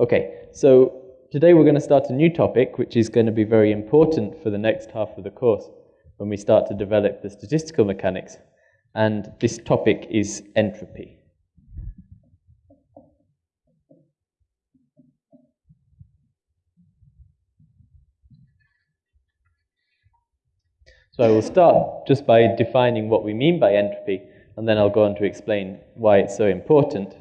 Okay, so today we're going to start a new topic which is going to be very important for the next half of the course when we start to develop the statistical mechanics. And this topic is entropy. So I will start just by defining what we mean by entropy, and then I'll go on to explain why it's so important.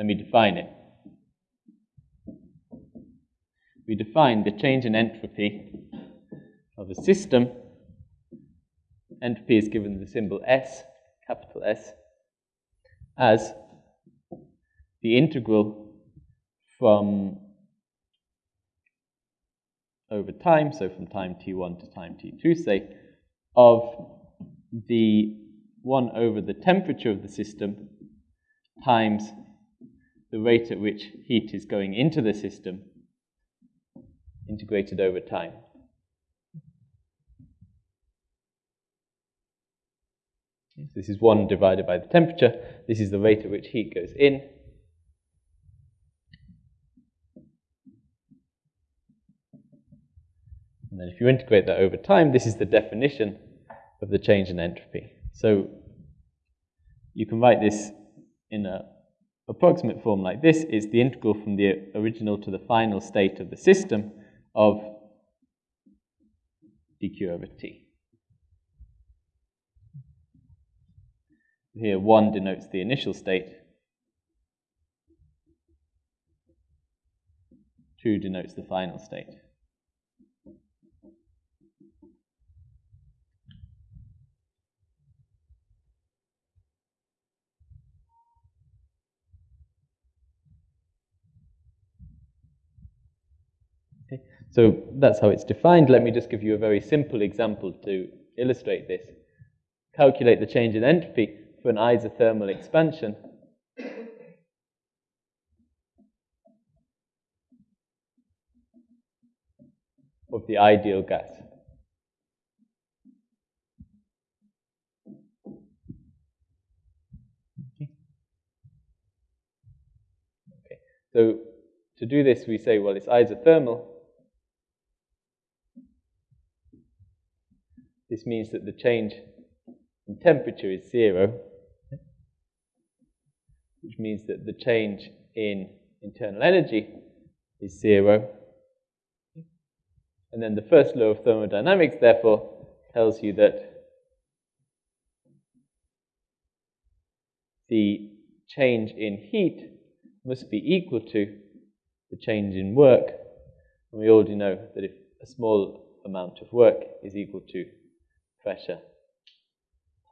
Let me define it. We define the change in entropy of a system. Entropy is given the symbol S, capital S, as the integral from over time, so from time t1 to time t2, say, of the 1 over the temperature of the system times the rate at which heat is going into the system integrated over time. This is 1 divided by the temperature. This is the rate at which heat goes in. And then if you integrate that over time, this is the definition of the change in entropy. So you can write this in an approximate form like this is the integral from the original to the final state of the system of dq over t. Here 1 denotes the initial state, 2 denotes the final state. Okay. So that's how it's defined. Let me just give you a very simple example to illustrate this. Calculate the change in entropy for an isothermal expansion. of the ideal gas. Okay. So to do this, we say, well, it's isothermal. This means that the change in temperature is zero, which means that the change in internal energy is zero. And then the first law of thermodynamics, therefore, tells you that the change in heat must be equal to the change in work. And we already know that if a small amount of work is equal to pressure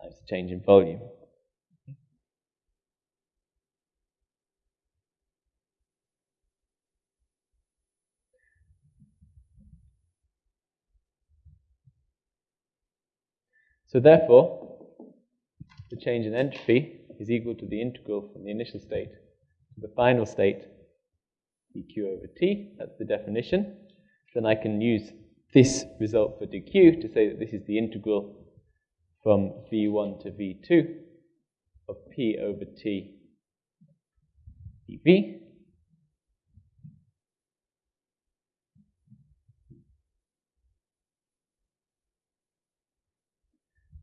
times the change in volume. So therefore, the change in entropy is equal to the integral from the initial state to the final state dq over t, that's the definition. Then I can use this result for dq to say that this is the integral from v1 to v2 of p over t dv.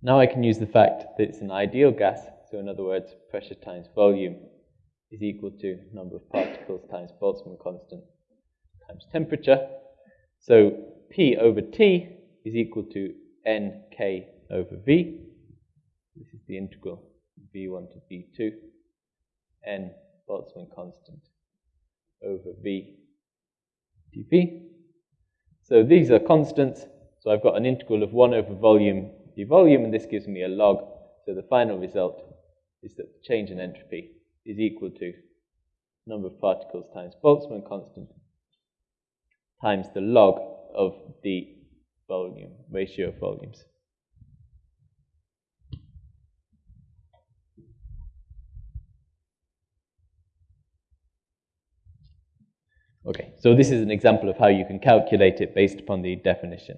Now I can use the fact that it's an ideal gas, so in other words, pressure times volume is equal to number of particles times Boltzmann constant times temperature. So P over T is equal to NK over V. This is the integral V1 to V2. N Boltzmann constant over V dV. So these are constants. So I've got an integral of 1 over volume d volume, and this gives me a log. So the final result is that the change in entropy is equal to number of particles times Boltzmann constant times the log of the volume, ratio of volumes. Okay, so this is an example of how you can calculate it based upon the definition.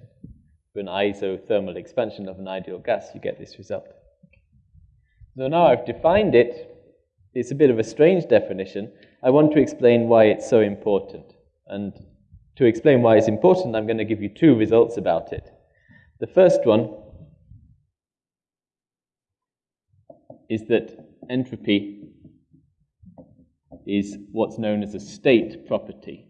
For an isothermal expansion of an ideal gas, you get this result. So now I've defined it, it's a bit of a strange definition, I want to explain why it's so important. And to explain why it's important, I'm going to give you two results about it. The first one is that entropy is what's known as a state property.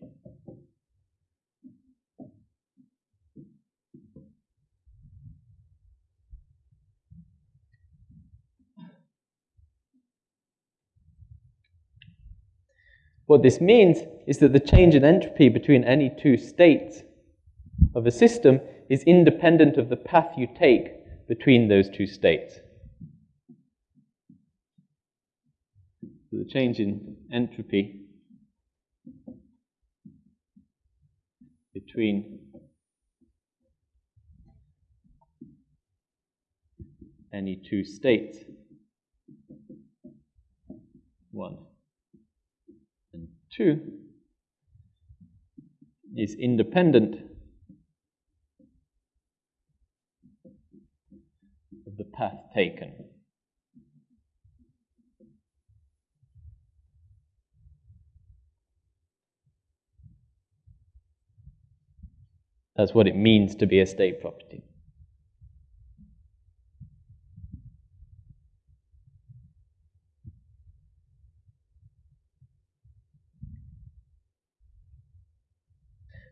What this means is that the change in entropy between any two states of a system is independent of the path you take between those two states. So the change in entropy between any two states, one 2 is independent of the path taken. That's what it means to be a state property.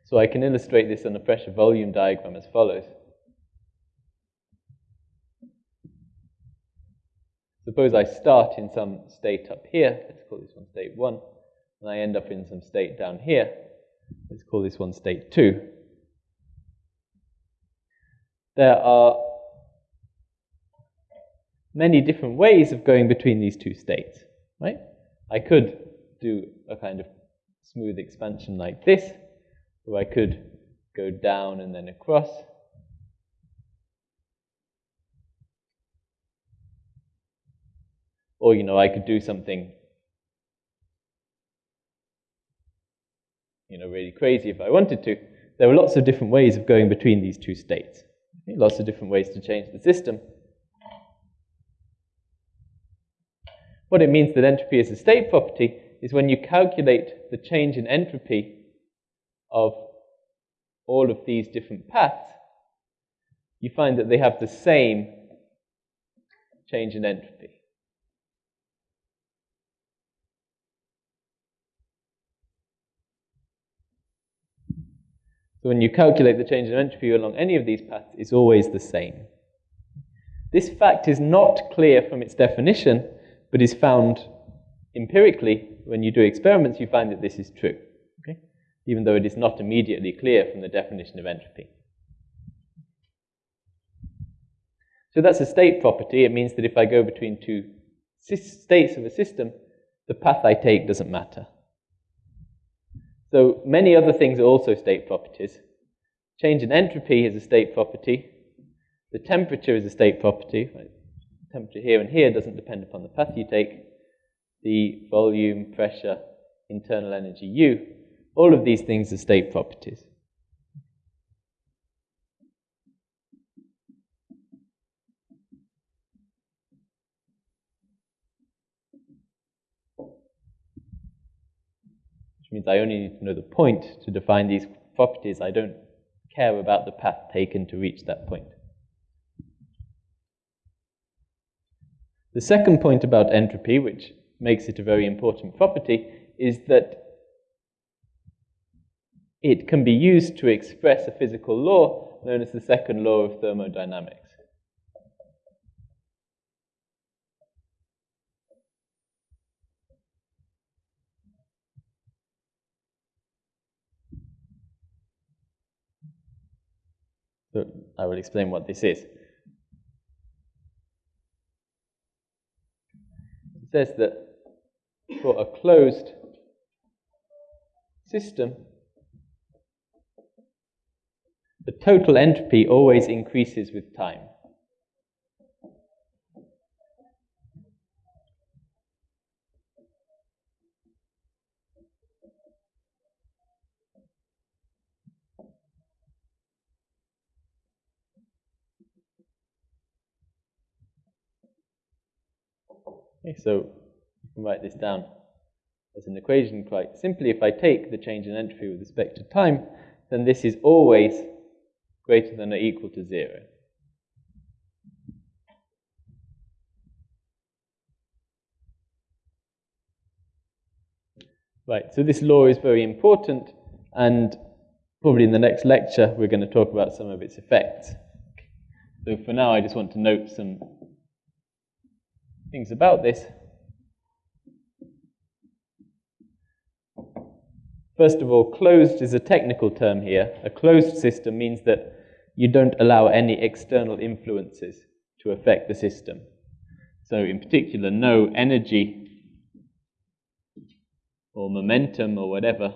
So I can illustrate this on a pressure volume diagram as follows. Suppose I start in some state up here, let's call this one state 1, and I end up in some state down here, let's call this one state 2. There are many different ways of going between these two states, right? I could do a kind of smooth expansion like this, or I could go down and then across. Or, you know, I could do something, you know, really crazy if I wanted to. There are lots of different ways of going between these two states. Lots of different ways to change the system. What it means that entropy is a state property is when you calculate the change in entropy of all of these different paths, you find that they have the same change in entropy. So when you calculate the change in entropy along any of these paths, it's always the same. This fact is not clear from its definition, but is found empirically. When you do experiments, you find that this is true even though it is not immediately clear from the definition of entropy. So that's a state property. It means that if I go between two states of a system, the path I take doesn't matter. So many other things are also state properties. Change in entropy is a state property. The temperature is a state property. Temperature here and here doesn't depend upon the path you take. The volume, pressure, internal energy U all of these things are state properties. Which means I only need to know the point to define these properties. I don't care about the path taken to reach that point. The second point about entropy, which makes it a very important property, is that it can be used to express a physical law known as the second law of thermodynamics. So I will explain what this is. It says that for a closed system, the total entropy always increases with time. Okay, so can write this down as an equation quite simply. If I take the change in entropy with respect to time, then this is always greater than or equal to zero. Right, so this law is very important, and probably in the next lecture we're going to talk about some of its effects. So for now, I just want to note some things about this. First of all, closed is a technical term here. A closed system means that you don't allow any external influences to affect the system. So, in particular, no energy or momentum or whatever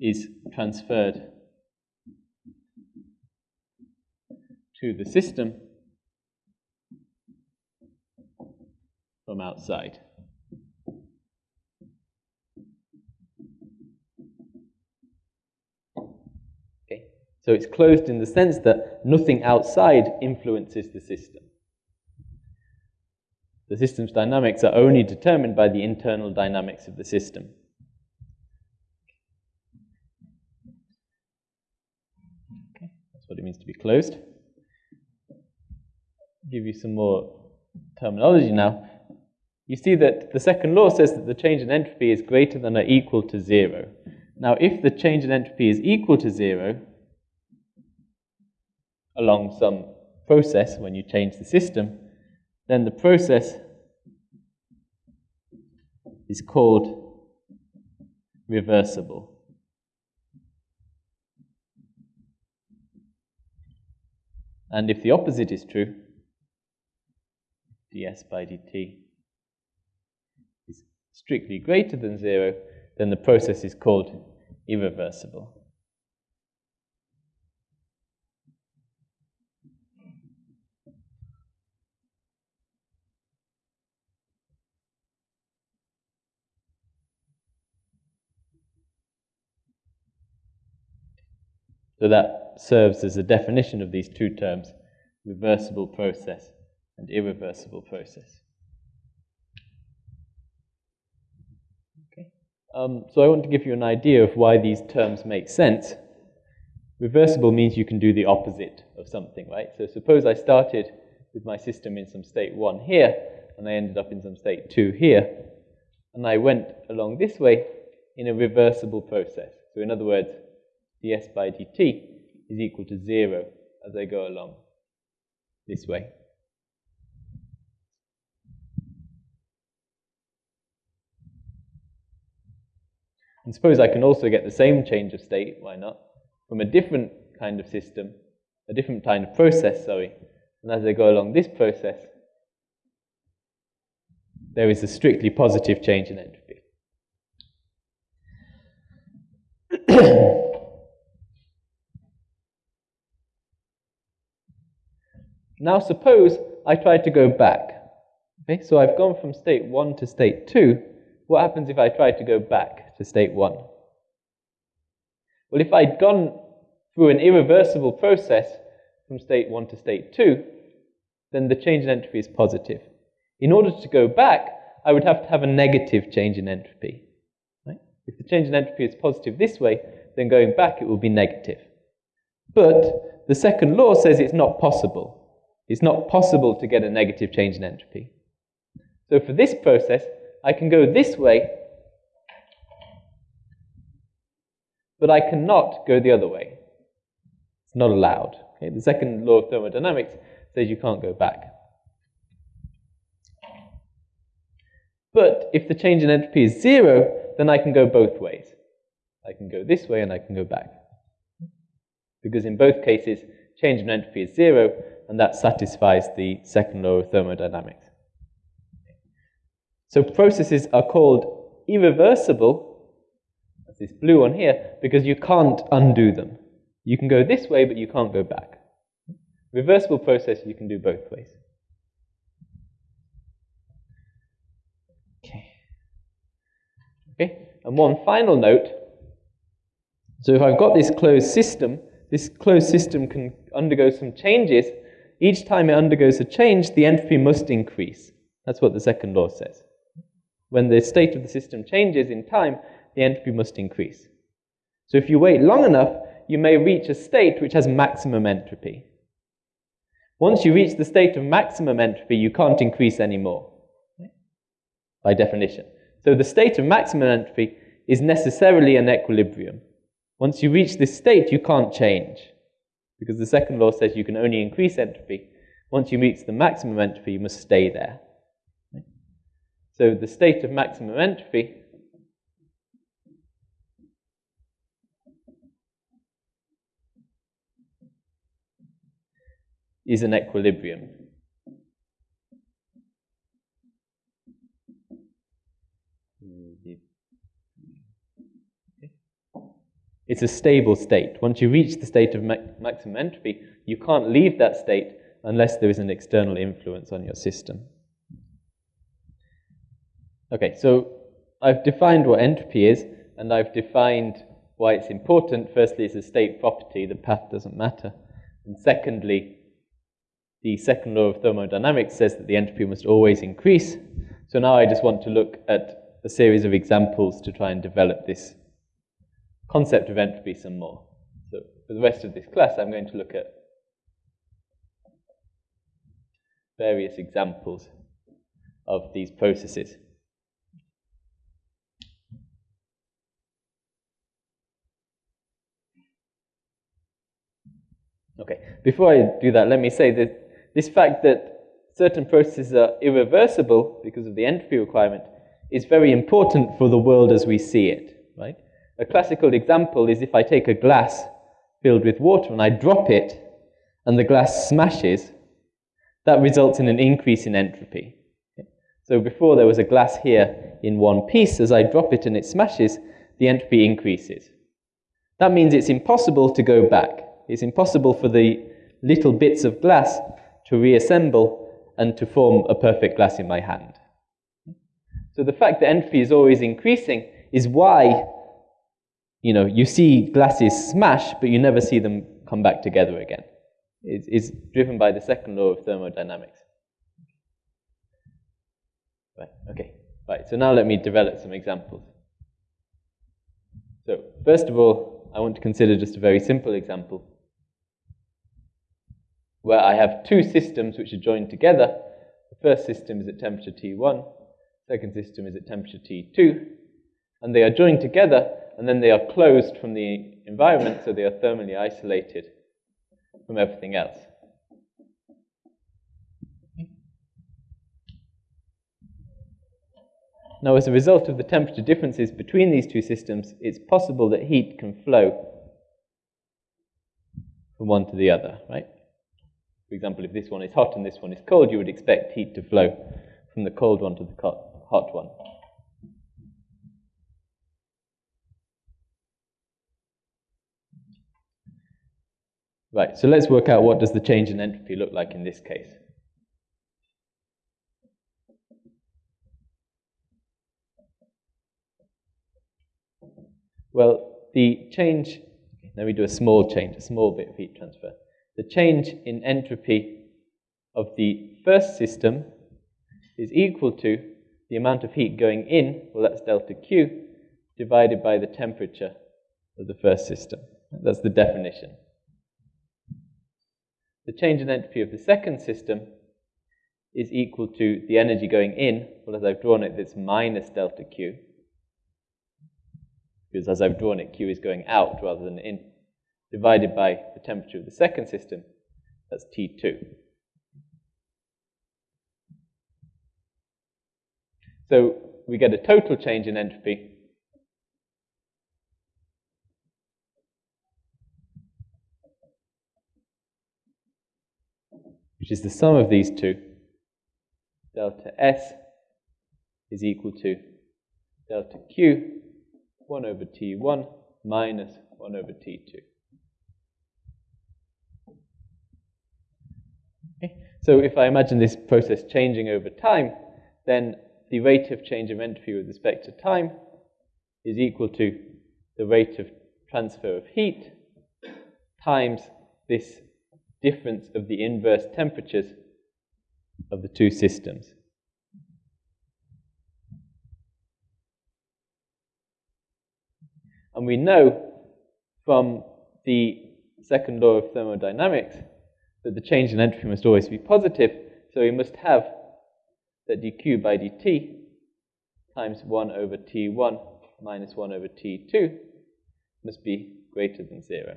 is transferred to the system from outside. Okay, so it's closed in the sense that nothing outside influences the system. The system's dynamics are only determined by the internal dynamics of the system. That's what it means to be closed. Give you some more terminology now. You see that the second law says that the change in entropy is greater than or equal to zero. Now, if the change in entropy is equal to zero along some process when you change the system, then the process is called reversible. And if the opposite is true, ds by dt strictly greater than zero, then the process is called irreversible. So that serves as a definition of these two terms, reversible process and irreversible process. Um, so I want to give you an idea of why these terms make sense. Reversible means you can do the opposite of something, right? So suppose I started with my system in some state 1 here, and I ended up in some state 2 here, and I went along this way in a reversible process. So in other words, ds by dt is equal to 0 as I go along this way. And suppose I can also get the same change of state, why not, from a different kind of system, a different kind of process, sorry. And as I go along this process, there is a strictly positive change in entropy. Now suppose I try to go back. Okay, so I've gone from state 1 to state 2. What happens if I try to go back to state 1? Well, if I'd gone through an irreversible process from state 1 to state 2, then the change in entropy is positive. In order to go back, I would have to have a negative change in entropy. Right? If the change in entropy is positive this way, then going back it will be negative. But the second law says it's not possible. It's not possible to get a negative change in entropy. So for this process, I can go this way, but I cannot go the other way. It's not allowed. Okay? The second law of thermodynamics says you can't go back. But if the change in entropy is zero, then I can go both ways. I can go this way and I can go back. Because in both cases, change in entropy is zero, and that satisfies the second law of thermodynamics. So processes are called irreversible, this blue one here, because you can't undo them. You can go this way, but you can't go back. Reversible process, you can do both ways. Okay. Okay, and one final note. So if I've got this closed system, this closed system can undergo some changes, each time it undergoes a change, the entropy must increase. That's what the second law says. When the state of the system changes in time, the entropy must increase. So if you wait long enough, you may reach a state which has maximum entropy. Once you reach the state of maximum entropy, you can't increase anymore, by definition. So the state of maximum entropy is necessarily an equilibrium. Once you reach this state, you can't change, because the second law says you can only increase entropy. Once you reach the maximum entropy, you must stay there. So the state of maximum entropy is an equilibrium. It's a stable state. Once you reach the state of ma maximum entropy, you can't leave that state unless there is an external influence on your system. Okay, so I've defined what entropy is, and I've defined why it's important. Firstly, it's a state property, the path doesn't matter. And secondly, the second law of thermodynamics says that the entropy must always increase. So now I just want to look at a series of examples to try and develop this concept of entropy some more. So for the rest of this class, I'm going to look at various examples of these processes. Okay, before I do that, let me say that this fact that certain processes are irreversible because of the entropy requirement is very important for the world as we see it, right? A classical example is if I take a glass filled with water and I drop it and the glass smashes, that results in an increase in entropy. So before there was a glass here in one piece, as I drop it and it smashes, the entropy increases. That means it's impossible to go back. It's impossible for the little bits of glass to reassemble and to form a perfect glass in my hand. So the fact that entropy is always increasing is why you know, you see glasses smash, but you never see them come back together again. It's, driven by the second law of thermodynamics. Right, okay. Right, so now let me develop some examples. So, first of all, I want to consider just a very simple example where I have two systems which are joined together. The first system is at temperature T1, second system is at temperature T2, and they are joined together and then they are closed from the environment, so they are thermally isolated from everything else. Now, as a result of the temperature differences between these two systems, it's possible that heat can flow from one to the other, right? For example, if this one is hot and this one is cold, you would expect heat to flow from the cold one to the hot one. Right, so let's work out what does the change in entropy look like in this case. Well, the change, let me do a small change, a small bit of heat transfer. The change in entropy of the first system is equal to the amount of heat going in, well that's delta Q, divided by the temperature of the first system. That's the definition. The change in entropy of the second system is equal to the energy going in, well as I've drawn it, it's minus delta Q, because as I've drawn it, Q is going out rather than in, divided by the temperature of the second system, that's T2. So we get a total change in entropy which is the sum of these two, delta S is equal to delta Q, 1 over T1 minus 1 over T2. Okay. So if I imagine this process changing over time, then the rate of change of entropy with respect to time is equal to the rate of transfer of heat times this difference of the inverse temperatures of the two systems. And we know from the second law of thermodynamics that the change in entropy must always be positive, so we must have that dq by dt times 1 over t1 minus 1 over t2 must be greater than 0,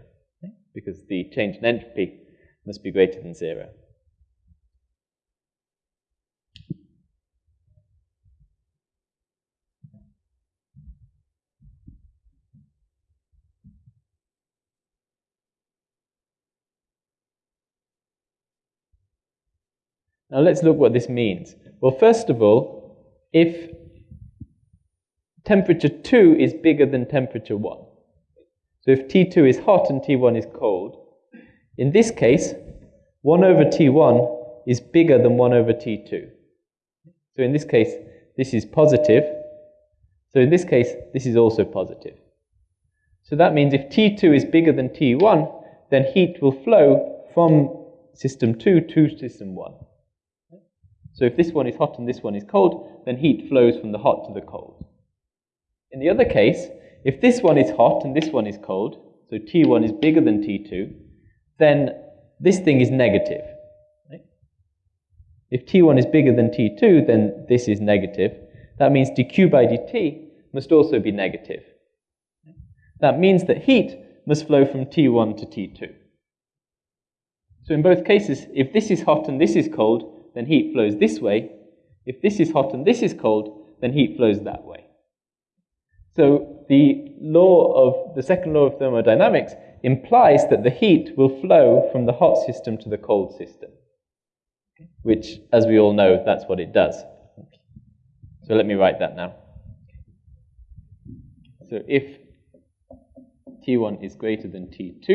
because the change in entropy must be greater than 0. Now let's look what this means. Well, first of all, if temperature 2 is bigger than temperature 1, so if T2 is hot and T1 is cold, in this case, 1 over T1 is bigger than 1 over T2. So in this case, this is positive. So in this case, this is also positive. So that means if T2 is bigger than T1, then heat will flow from system 2 to system 1. So if this one is hot and this one is cold, then heat flows from the hot to the cold. In the other case, if this one is hot and this one is cold, so T1 is bigger than T2, then this thing is negative. If T1 is bigger than T2, then this is negative. That means dq by dt must also be negative. That means that heat must flow from T1 to T2. So in both cases, if this is hot and this is cold, then heat flows this way. If this is hot and this is cold, then heat flows that way. So the law of the second law of thermodynamics implies that the heat will flow from the hot system to the cold system, which, as we all know, that's what it does. So let me write that now. So if T1 is greater than T2,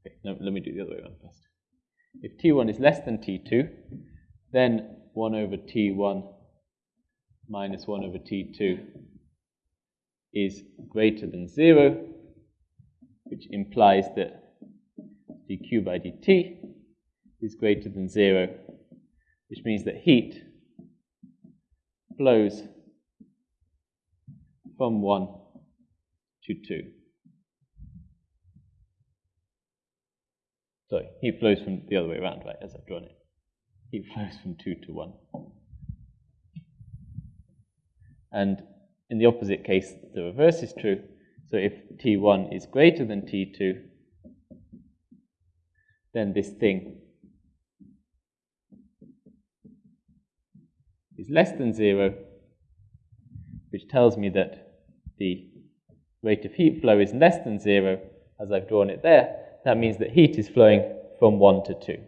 okay, no, let me do the other way around first. If T1 is less than T2, then 1 over T1 minus 1 over T2 is greater than 0, which implies that dq by dt is greater than 0, which means that heat flows from 1 to 2. Sorry, heat flows from the other way around, right, as I've drawn it. Heat flows from 2 to 1. And in the opposite case, the reverse is true. So if T1 is greater than T2, then this thing is less than 0, which tells me that the rate of heat flow is less than 0, as I've drawn it there, that means that heat is flowing from 1 to 2.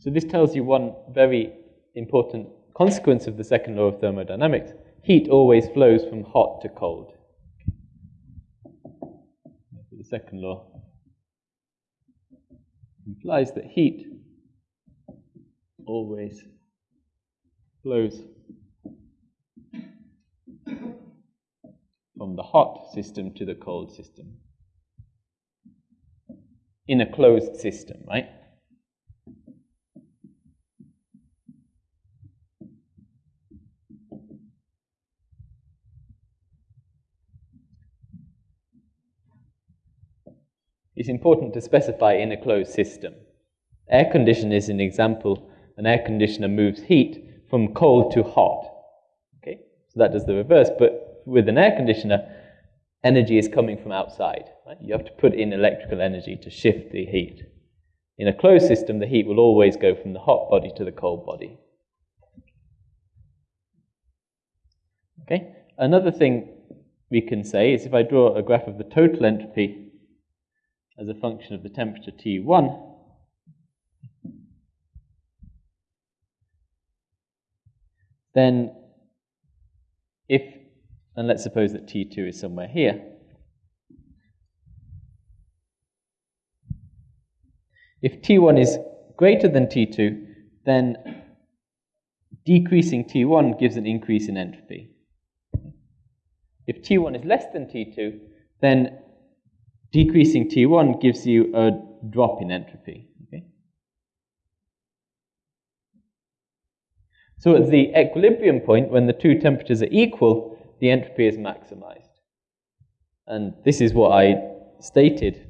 So this tells you one very important consequence of the second law of thermodynamics. Heat always flows from hot to cold. The second law implies that heat always flows from the hot system to the cold system in a closed system, right? It's important to specify in a closed system. Air condition is an example an air conditioner moves heat from cold to hot. Okay, so that does the reverse. But with an air conditioner, energy is coming from outside. Right? You have to put in electrical energy to shift the heat. In a closed system, the heat will always go from the hot body to the cold body. Okay. Another thing we can say is if I draw a graph of the total entropy as a function of the temperature T1, then if, and let's suppose that T2 is somewhere here, if T1 is greater than T2, then decreasing T1 gives an increase in entropy. If T1 is less than T2, then decreasing T1 gives you a drop in entropy. Okay? So at the equilibrium point, when the two temperatures are equal, the entropy is maximized. And this is what I stated.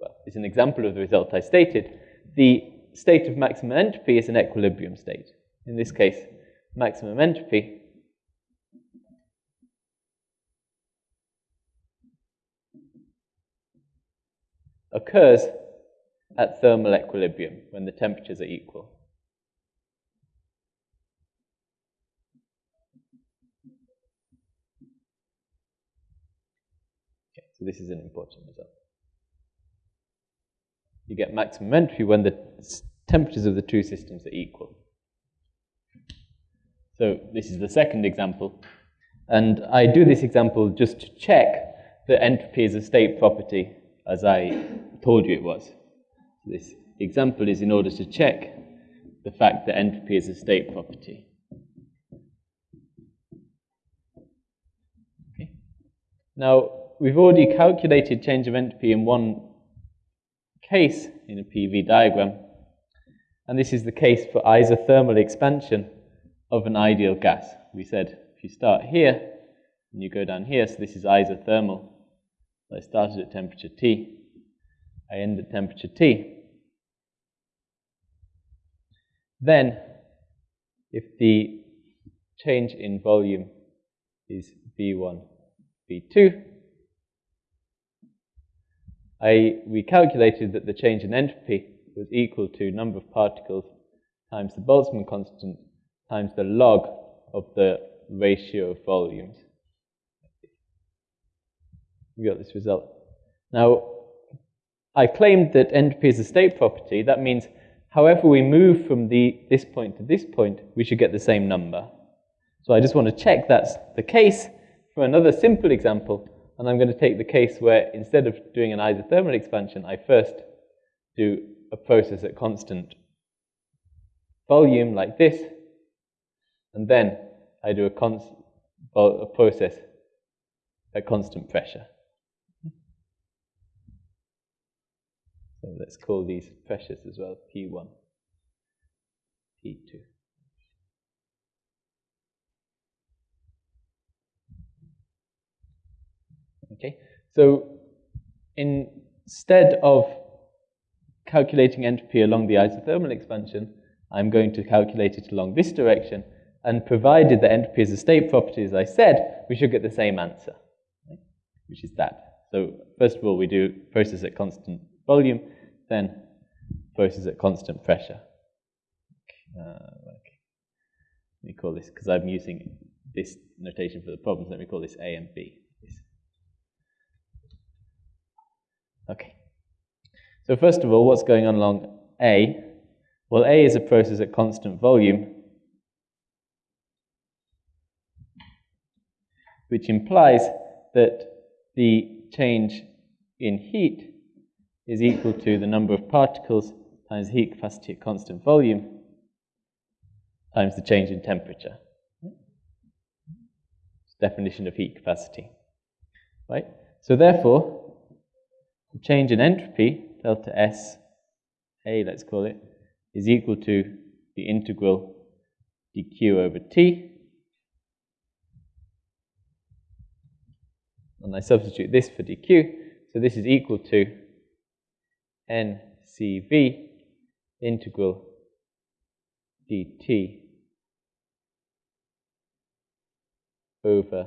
Well, it's an example of the result I stated. The state of maximum entropy is an equilibrium state. In this case, maximum entropy occurs at thermal equilibrium when the temperatures are equal. Okay, so this is an important result. You get maximum entropy when the temperatures of the two systems are equal. So this is the second example. And I do this example just to check that entropy is a state property as I told you it was. This example is in order to check the fact that entropy is a state property. Okay. Now, we've already calculated change of entropy in one case in a PV diagram, and this is the case for isothermal expansion of an ideal gas. We said if you start here and you go down here, so this is isothermal I started at temperature T. I end at temperature T. Then, if the change in volume is V1, V2, I, we calculated that the change in entropy was equal to number of particles times the Boltzmann constant times the log of the ratio of volumes we got this result. Now, I claimed that entropy is a state property. That means however we move from the, this point to this point, we should get the same number. So I just want to check that's the case for another simple example. And I'm going to take the case where instead of doing an isothermal expansion, I first do a process at constant volume like this, and then I do a, a process at constant pressure. So let's call these pressures as well, P1, P2. Okay, so instead of calculating entropy along the isothermal expansion, I'm going to calculate it along this direction, and provided that entropy is a state property, as I said, we should get the same answer, right? which is that. So first of all, we do process at constant volume, then process at constant pressure. Uh, okay. Let me call this, because I'm using this notation for the problems, let me call this A and B. Okay. So first of all, what's going on along A? Well, A is a process at constant volume, which implies that the change in heat is equal to the number of particles times heat capacity at constant volume times the change in temperature. It's Definition of heat capacity. Right? So therefore, the change in entropy, delta S A, let's call it, is equal to the integral dq over T. And I substitute this for dq, so this is equal to ncv integral dt over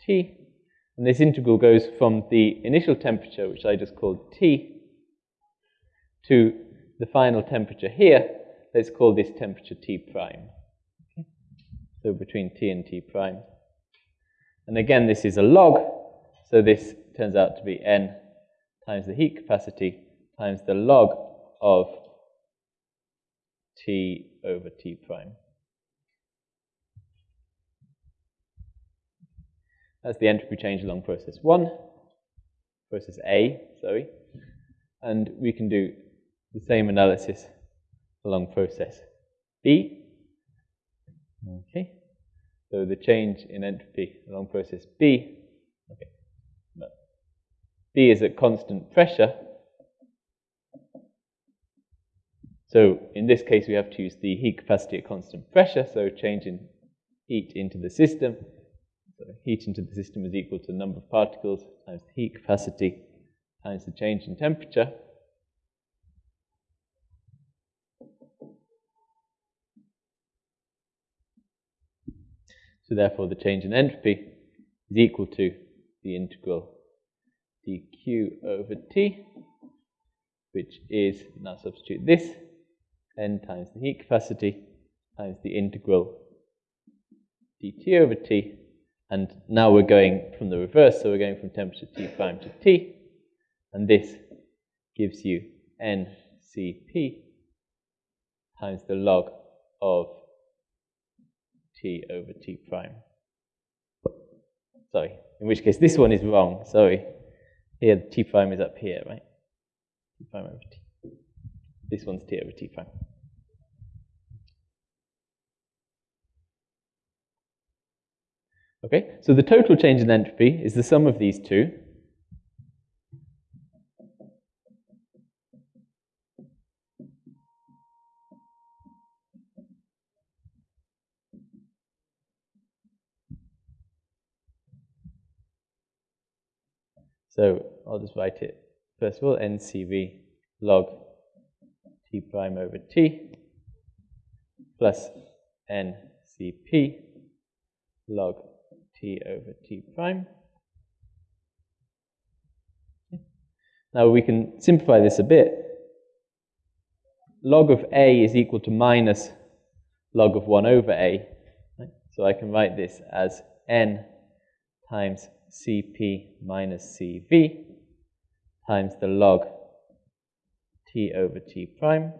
t. And this integral goes from the initial temperature, which I just called T, to the final temperature here. Let's call this temperature T prime. So between T and T prime. And again, this is a log, so this turns out to be N times the heat capacity times the log of t over t prime. That's the entropy change along process 1, process A, sorry. And we can do the same analysis along process B. Okay, so the change in entropy along process B, okay, B is at constant pressure. So in this case, we have to use the heat capacity at constant pressure, so change in heat into the system. So heat into the system is equal to the number of particles times the heat capacity times the change in temperature. So therefore the change in entropy is equal to the integral dq over t, which is, now substitute this, n times the heat capacity times the integral dt over t. And now we're going from the reverse, so we're going from temperature T prime to T. And this gives you ncp times the log of t over t prime. Sorry, in which case this one is wrong. Sorry. Here, t prime is up here, right? t prime over t. This one's t over t prime. Okay, so the total change in entropy is the sum of these two. So I'll just write it first of all, NCV log t prime over t plus NCP log t over t prime. Now we can simplify this a bit. Log of a is equal to minus log of 1 over a. So I can write this as n times Cp minus Cv times the log t over t prime.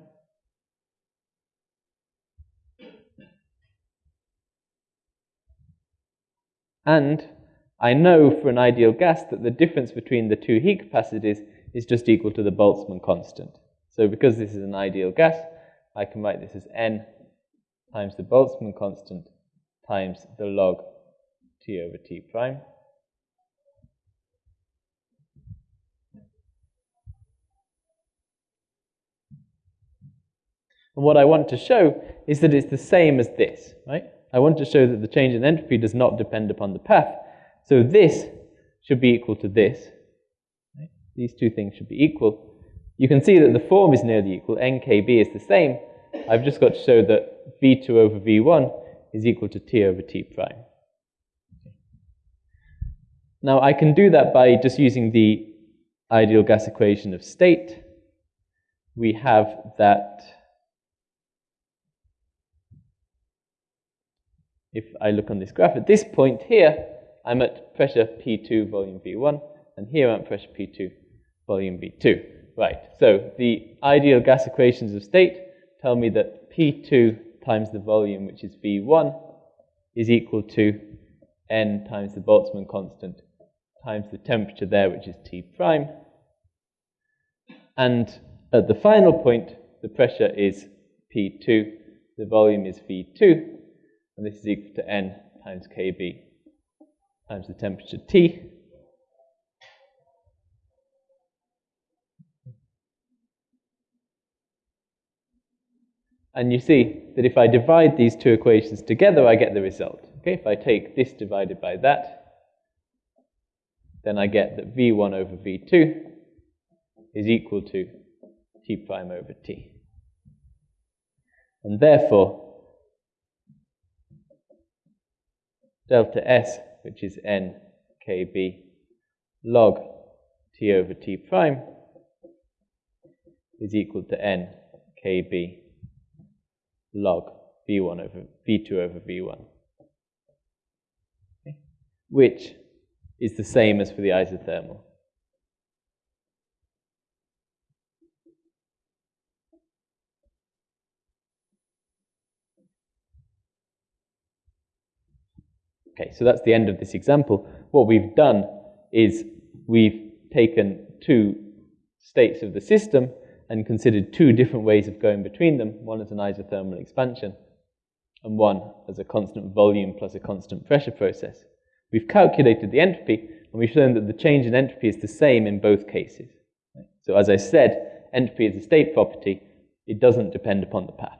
And I know for an ideal gas that the difference between the two heat capacities is just equal to the Boltzmann constant. So because this is an ideal gas, I can write this as n times the Boltzmann constant times the log t over t prime. And what I want to show is that it's the same as this, right? I want to show that the change in entropy does not depend upon the path. So this should be equal to this. Right? These two things should be equal. You can see that the form is nearly equal. NKB is the same. I've just got to show that V2 over V1 is equal to T over T prime. Now I can do that by just using the ideal gas equation of state. We have that if I look on this graph, at this point here, I'm at pressure P2 volume V1, and here I'm at pressure P2 volume V2. Right, so the ideal gas equations of state tell me that P2 times the volume, which is V1, is equal to N times the Boltzmann constant times the temperature there, which is T prime. And at the final point, the pressure is P2, the volume is V2, and this is equal to n times kb times the temperature T. And you see that if I divide these two equations together, I get the result. Okay, if I take this divided by that, then I get that V1 over V2 is equal to T prime over T. And therefore, delta S, which is n kb log t over t prime, is equal to n kb log v1 over v2 over v1, okay? which is the same as for the isothermal. Okay, so that's the end of this example. What we've done is we've taken two states of the system and considered two different ways of going between them. One is an isothermal expansion, and 1 as a constant volume plus a constant pressure process. We've calculated the entropy, and we've shown that the change in entropy is the same in both cases. So as I said, entropy is a state property. It doesn't depend upon the path.